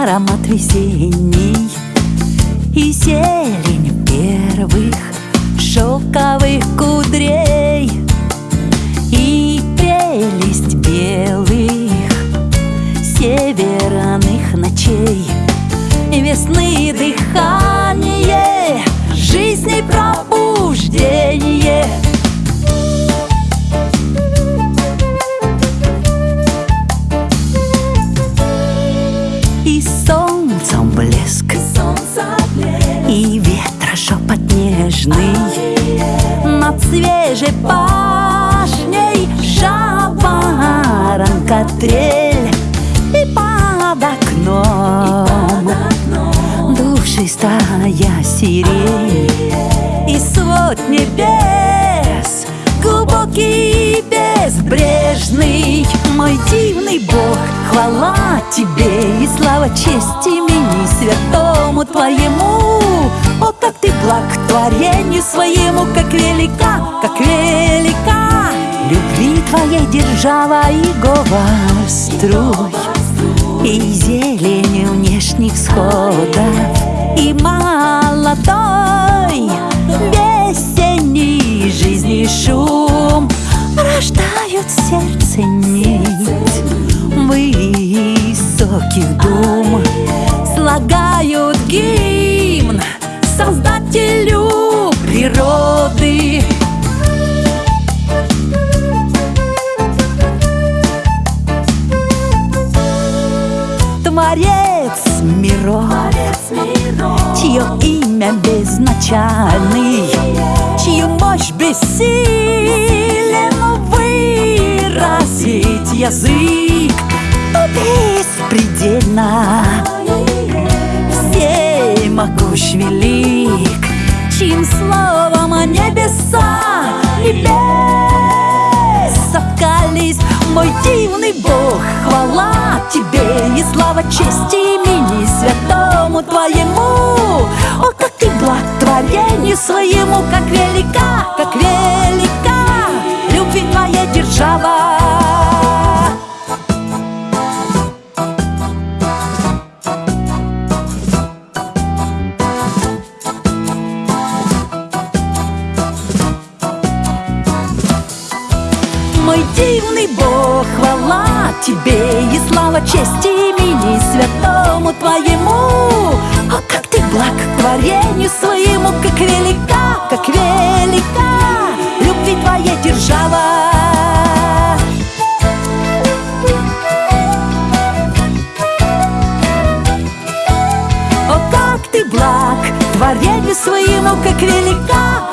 Аромат весенний И зелень первых шелковых кудрей И прелесть белых северных ночей Весны дыхание, шепот нежный Над свежей пашней жаворонка трель И под окном. Душистая сирень И свод небес глубокий безбрежный Мой дивный Бог, хвала тебе И слава честь имени святому твоему как ты благ творению своему Как велика, как велика. Любви твоей держава и говор струй И зелень внешних сходов И молодой весенний жизни шум Рождают сердце нить. Высоких дум Слагают гимн Создателю природы. Творец миров Чье имя безначальный Чью мощь бессилен выразить язык. Беспредельно Всей могущ велик небеса небес соткались Мой дивный Бог, хвала тебе. И слава чести имени святому твоему О, как ты благ творению своему Как велика, как велика дивный Бог, хвала тебе И слава чести имени святому твоему. О, как ты благ творению своему Как велика, как велика Любви твоя держава. О, как ты благ творению своему Как велика,